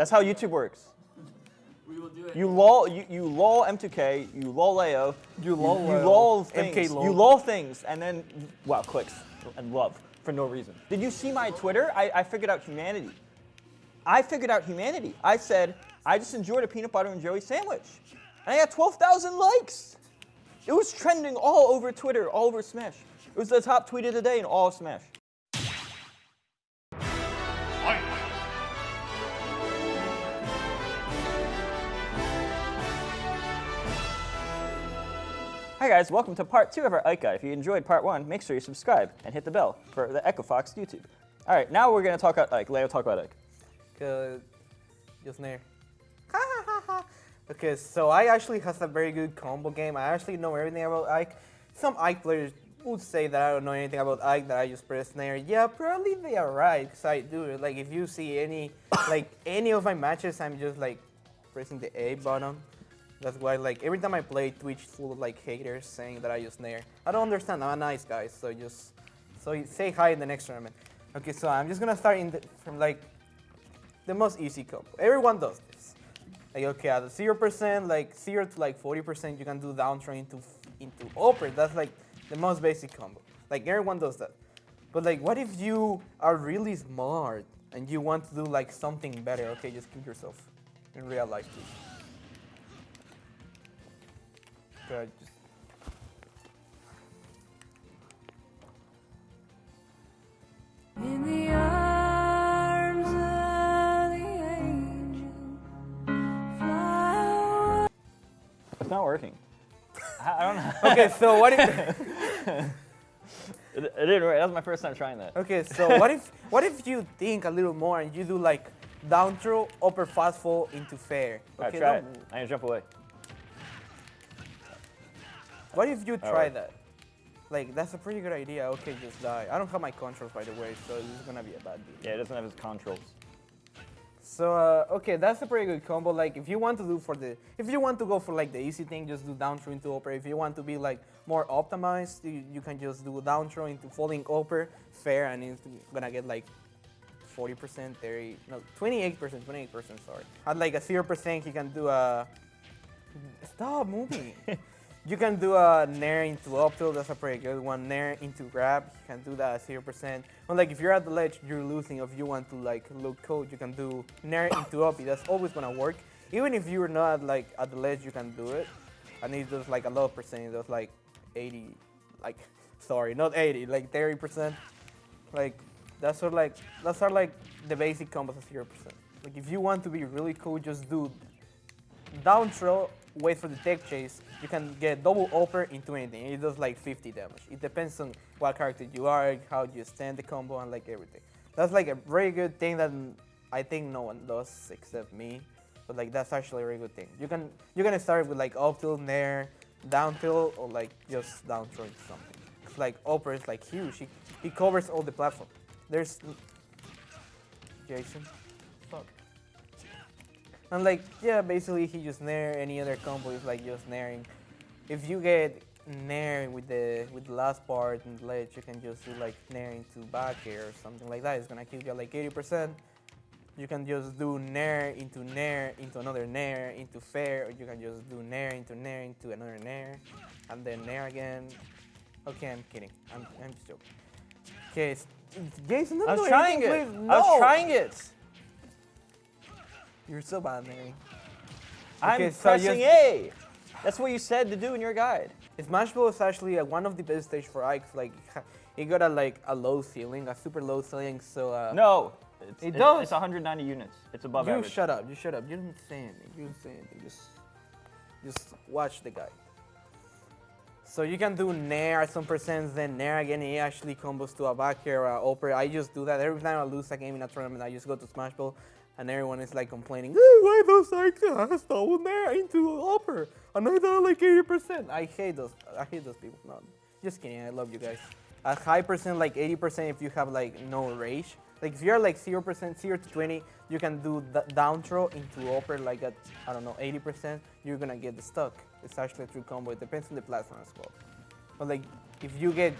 That's how YouTube works. We will do it. You lull, you, you lull M2K, you lull Leo, You lull you Leo, lull MK things, you lull things, and then wow, clicks and love for no reason. Did you see my Twitter? I, I figured out humanity. I figured out humanity. I said I just enjoyed a peanut butter and jelly sandwich, and I got 12,000 likes. It was trending all over Twitter, all over Smash. It was the top tweet of the day in all of Smash. Hi guys, welcome to part two of our Ike Guide. If you enjoyed part one, make sure you subscribe and hit the bell for the Echo Fox YouTube. All right, now we're gonna talk about Ike. Leo, talk about Ike. Cause just there. okay, so I actually has a very good combo game. I actually know everything about Ike. Some Ike players would say that I don't know anything about Ike, that I just press nair. Yeah, probably they are right, cause I do. Like if you see any, like any of my matches, I'm just like pressing the A button. That's why like every time I play Twitch full of like haters saying that I use nair. I don't understand. I'm a nice guy, so just so say hi in the next tournament. Okay, so I'm just gonna start in the, from like the most easy combo. Everyone does this. Like okay, at zero percent, like zero to like forty percent, you can do down throw into into up air. That's like the most basic combo. Like everyone does that. But like, what if you are really smart and you want to do like something better? Okay, just keep yourself in real life, please. Okay, uh, just In the arms of the angel, fly It's not working. I I don't know. okay. So what if? it, it didn't work. That was my first time trying that. Okay, so what if what if you think a little more and you do like down throw, up air fast fall into fair? All right, Okay, try it. don't- I'm gonna jump away. What if you try Alright. that? Like that's a pretty good idea. Okay, just die. I don't have my controls by the way, so this is gonna be a bad deal. Yeah, it doesn't have his controls. So uh, okay, that's a pretty good combo. Like if you want to do for the, if you want to go for like the easy thing, just do down throw into up air. If you want to be like more optimized, you, you can just do down throw into falling up air, fair, and it's gonna get like 40%, 30, no, 28%, 28%, sorry. At like a 0%, you can do a, stop moving. you can do a nair into up tilt, that's a pretty good one. Nair into grab, you can do that at 0%. Or like if you're at the ledge, you're losing. If you want to like look cold, you can do nair into up, that's always gonna work. Even if you're not like at the ledge, you can do it. And it does like a low percent, it does like 80, like, sorry, not 80, like 30%. Like that's sort of like that's are like the basic combos of zero percent. Like if you want to be really cool, just do down throw, wait for the tech chase. You can get double up air into anything. It does like 50 damage. It depends on what character you are, how you stand the combo, and like everything. That's like a very good thing that I think no one does except me. But like that's actually a very good thing. You can you can start with like up tilt, nair, down tilt, or like just down throw into something. like up air is like huge. He, he covers all the platform. There's Jason. And like yeah, basically he just nair. Any other combo is like just nairing. If you get nair with the with the last part and ledge, you can just do like nair into back air or something like that. It's gonna kill you at like 80%. You can just do nair into nair into another nair into fair, or you can just do nair into nair into another nair, and then nair again. Okay, I'm kidding. I'm I'm just joking. Okay, Jason, I was trying it. please. I was trying it. You're so bad, Mary. I'm Okay, so pressing A. That's what you said to do in your guide. Smashville is actually uh, one of the best stage for Ike. Like, it got a like a low ceiling, a super low ceiling. So uh, No. It's, It does. It's 190 units. It's above you average. shut up. You shut up. You didn't say anything. You didn't say anything. Just, just watch the guide. So you can do Nair at some percents, then Nair again. It actually combos to a back air, uh, up air. I just do that every time I lose a game in a tournament. I just go to Smashville. And everyone is like complaining, "Eh, why does Ike has double Nair into up air? And I done like 80%. I hate those. I hate those people. No, just kidding. I love you guys. A high percent, like 80%, if you have like no rage. Like if you're like 0%, 0 to 20, you can do the down throw into up air like at, I don't know, 80%, you're gonna get the stuck. It's actually a true combo. It depends on the platform as well. But like if you get,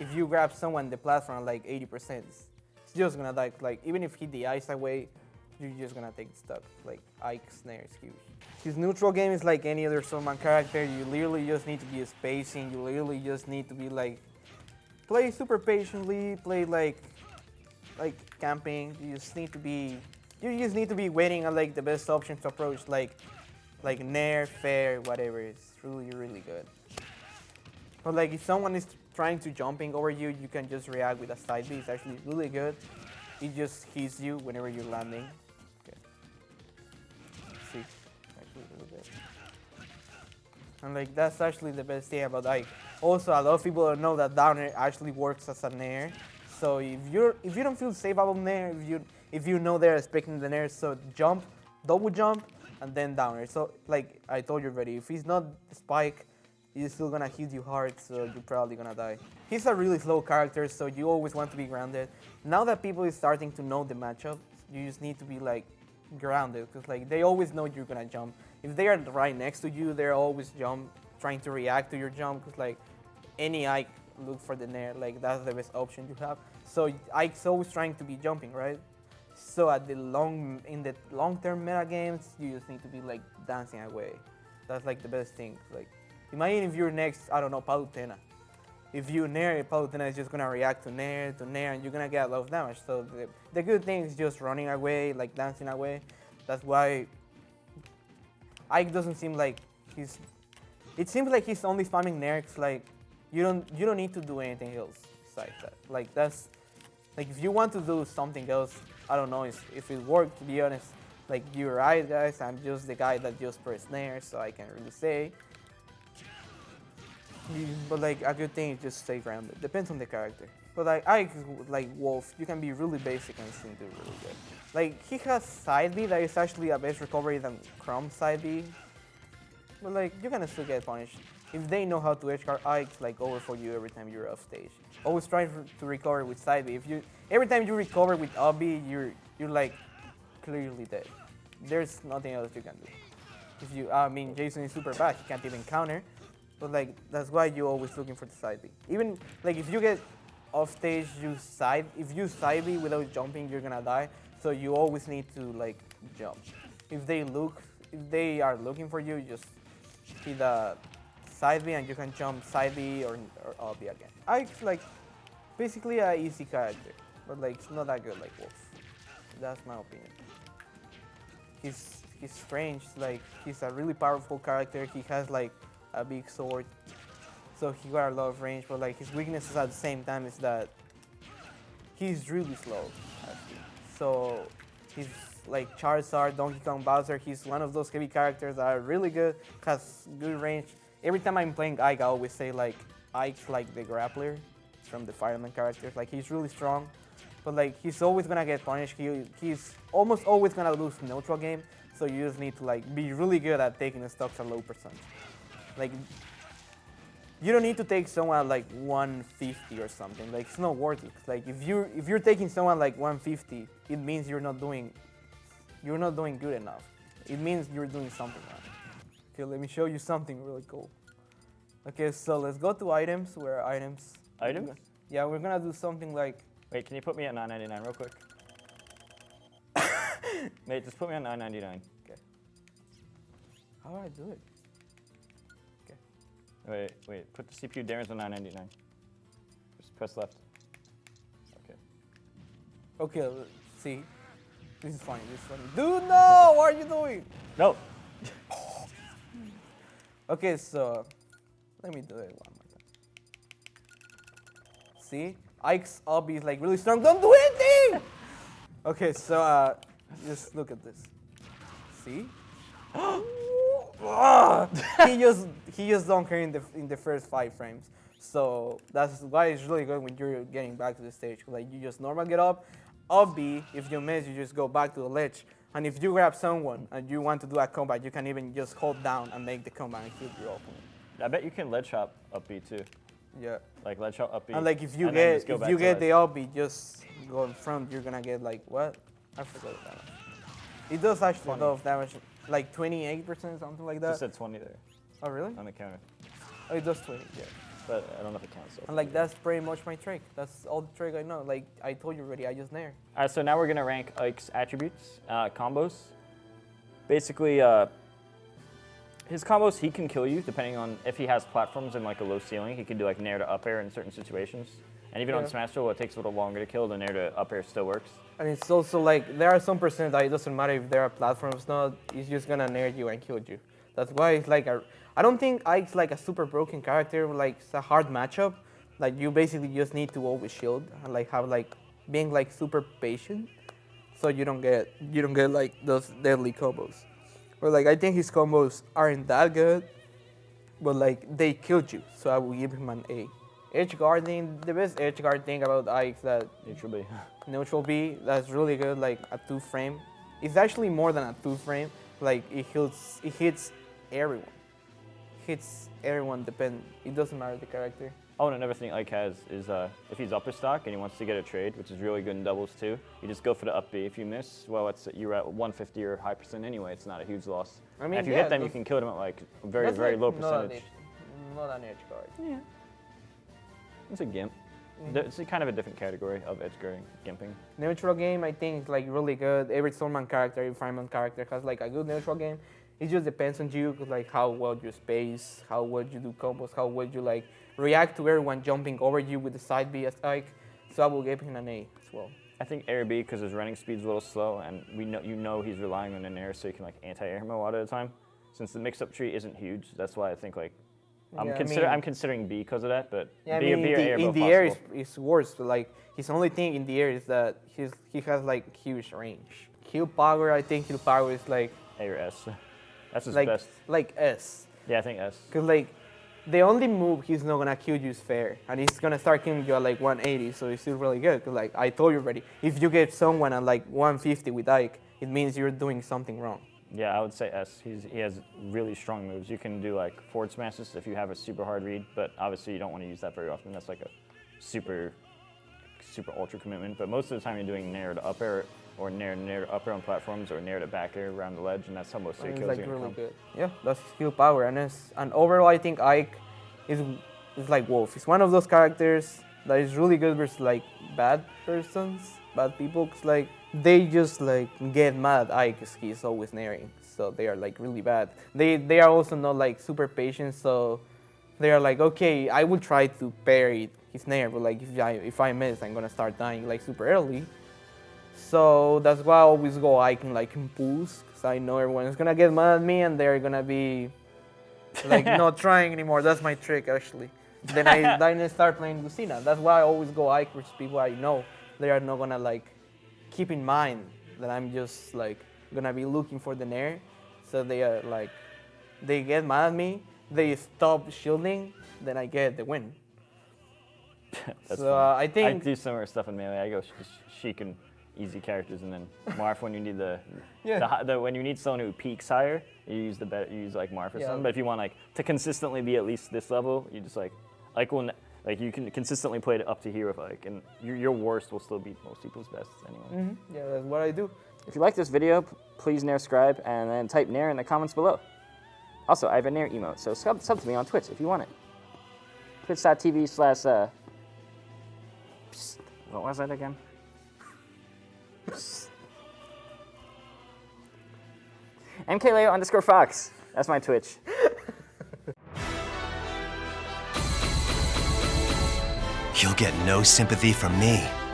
if you grab someone the platform like 80%, it's, just gonna die. Like even if he hit the ice away, you're just gonna take stuck. Like Ike's nair is huge. His neutral game is like any other Summon character. You literally just need to be spacing. You literally just need to be like play super patiently. Play like like camping. You just need to be you just need to be waiting on like the best option to approach like like Nair, Fair, whatever. It's really really good. But like if someone is trying to jumping over you, you can just react with a side B. It's actually really good. It just hits you whenever you're landing. And like that's actually the best thing about Ike. Also, a lot of people don't know that downer actually works as a nair. So if you're if you don't feel safe about nair, if you if you know they're expecting the nair, so jump, double jump, and then downer. So like I told you already, if he's not spike, he's still gonna hit you hard, so you're probably gonna die. He's a really slow character, so you always want to be grounded. Now that people is starting to know the matchup, you just need to be like grounded, because like they always know you're gonna jump. If they are right next to you, they're always jump, trying to react to your jump, because like any Ike look for the nair, like that's the best option you have. So Ike's always trying to be jumping, right? So at the long in the long-term meta games, you just need to be like dancing away. That's like the best thing. Like imagine if you're next, I don't know, Palutena. If you nair, Palutena is just gonna react to nair, to nair, and you're gonna get a lot of damage. So the, the good thing is just running away, like dancing away. That's why Ike doesn't seem like he's. It seems like he's only spamming Nerks. Like you don't you don't need to do anything else besides that. Like that's like if you want to do something else, I don't know if, if it worked. To be honest, like you're right, guys. I'm just the guy that just press nair, so I can't really say. Mm, but like a good thing is just stay grounded. Depends on the character. But like I like Wolf, you can be really basic and still do really good. Like he has side B that is actually a better recovery than Chrom side B. But like you can still get punished. If they know how to edge guard Ike's like over for you every time you're off stage. Always try to to recover with side B. If you every time you recover with up B, you're you're like clearly dead. There's nothing else you can do. If you I mean Jason is super bad, he can't even counter. But like that's why you're always looking for the side B. Even like if you get off stage, you side if you side B without jumping, you're gonna die. So you always need to like jump. If they look, if they are looking for you, you just hit the side B and you can jump side B or, or up B again. Ike's like basically a easy character, but like it's not that good like Wolf. That's my opinion. He's he's strange. Like he's a really powerful character. He has like a big sword, so he got a lot of range. But like his weaknesses at the same time is that he's really slow. So he's like Charizard, Donkey Kong, Bowser. He's one of those heavy characters that are really good, has good range. Every time I'm playing Ike, I always say like Ike's like the grappler from the Fire Emblem characters. Like he's really strong, but like he's always gonna get punished. He, he's almost always gonna lose neutral game. So you just need to like be really good at taking the stocks at low percent. Like you don't need to take someone at like 150 or something. Like it's not worth it. Like if you if you're taking someone like 150, it means you're not doing you're not doing good enough. It means you're doing something wrong. Okay, let me show you something really cool. Okay, so let's go to items. Where items? Items? Yeah, we're gonna do something like Wait, can you put me at 9.99 real quick? Mate, just put me on 9.99. Okay. how do I do it? Wait, wait. Put the CPU Darren's on 9.99. Just press left. Okay. Okay, see, this is funny. This is funny. Dude, no! What are you doing? No. Okay, so let me do it one more time. See, Ike's up is like really strong. Don't do anything. Okay, so uh, just look at this. See? he just he just don't care in the in the first five frames. So that's why it's really good when you're getting back to the stage. Like you just normal get up, up B. If you miss, you just go back to the ledge. And if you grab someone and you want to do a combat, you can even just hold down and make the combat and kill your opponent. I bet you can ledge hop up B too. Yeah. Like ledge hop up B. And like if you get if you get the ledge. up B, just go in front. You're gonna get like what? I forgot that. It does actually a lot of damage, like 28% something like Just that. said 20 there Oh really? on the counter. Oh, it does 20. Yeah. but I don't know if it counts. So. And like that's pretty much my trick. That's all the trick I know. Like I told you already, I just nair. All right, so now we're gonna rank Ike's attributes, uh, combos. Basically, uh, his combos he can kill you depending on if he has platforms and like a low ceiling. He can do like nair to up air in certain situations. And even on Smashville, it takes a little longer to kill. The nair to up air still works. And it's also like there are some percent that it doesn't matter if there are platforms not. It's just gonna nair you and kill you. That's why it's like a. I don't think Ike's like a super broken character. Like it's a hard matchup. Like you basically just need to always shield and like have like being like super patient, so you don't get you don't get like those deadly combos. But like I think his combos aren't that good, but like they killed you. So I will give him an A. Edge guarding, the best edge guard thing about Ike is that Neutral B. neutral B that's really good like a two frame it's actually more than a two frame like it hits it hits everyone hits everyone depend it doesn't matter the character Oh, and another thing Ike has is uh, if he's upper stock and he wants to get a trade, which is really good in doubles too, you just go for the up B. If you miss, well, it's you're at 150 or high percent anyway. It's not a huge loss. I And mean, if you yeah, hit them, you can kill them at like very, very like low percentage. not an edge guard Yeah. It's a gimp. Mm-hmm. It's a kind of a different category of edge guarding, gimping. neutral game i think is like really good every swordsman character every Fire Emblem character has like a good neutral game it just depends on you, like how well you space how well you do combos how well you like react to everyone jumping over you with the side b as Ike. so i will give him an a as well I think air B because his running speed's a little slow, and we know you know he's relying on an air, so you can like anti-air him a lot of the time. Since the mix-up tree isn't huge, that's why I think like I'm Yeah, I consider mean- I'm considering B because of that. But Yeah, I B, mean, or B in or the, air in the air is, is worse. but, Like his only thing in the air is that he's he has like huge range. Kill power, I think kill power is like A or S. That's his like best. like S. Yeah, I think S. Cause like the only move he's not gonna kill you is fair, and he's gonna start killing you at like 180, so it's still really good. Cause like I told you already, if you get someone at like 150 with Ike, it means you're doing something wrong. Yeah, I would say S. He's, he has really strong moves. You can do like forward smashes if you have a super hard read, but obviously you don't want to use that very often. That's like a super, super ultra commitment. But most of the time you're doing nair to up air or nair nair to up air on platforms or nair to back air around the ledge, and that's how most of it's kills like are really come. good. Yeah, that's kill power, and it's, and overall I think Ike is is like Wolf. He's one of those characters that is really good versus like bad persons, bad people. 'cause, like they just like get mad at Ike 'cause he's always nairing, so they are like really bad. They they are also not like super patient, so they are like okay, I will try to parry his nair, but like if I if I miss, I'm gonna start dying like super early. So that's why I always go Ike and like impulse, because I know everyone is gonna get mad at me and they're gonna be like not trying anymore. That's my trick actually. Then I then I start playing Lucina. That's why I always go Ike versus people I know. They are not gonna like keep in mind that I'm just like gonna be looking for the nair. So they are like they get mad at me, they stop shielding, then I get the win. So uh, I think I do similar stuff in melee. I go sh- sh- Sheik and easy characters, and then Marth when you need the, Yeah. the, the when you need someone who peaks higher, you use the better, you use like Marth or Yeah. something. But if you want like to consistently be at least this level, you just like like when like you can consistently play it up to here with like, and your, your worst will still beat most people's best anyway. yeah, that's what I do. If you like this video, please Nair subscribe and then type Nair in the comments below. Also, I have a Nair emote, so sub, sub to me on Twitch if you want it. Twitch.tv slash, uh, what was that again? Psst. MKLeo underscore Fox. That's my Twitch. Get no sympathy from me.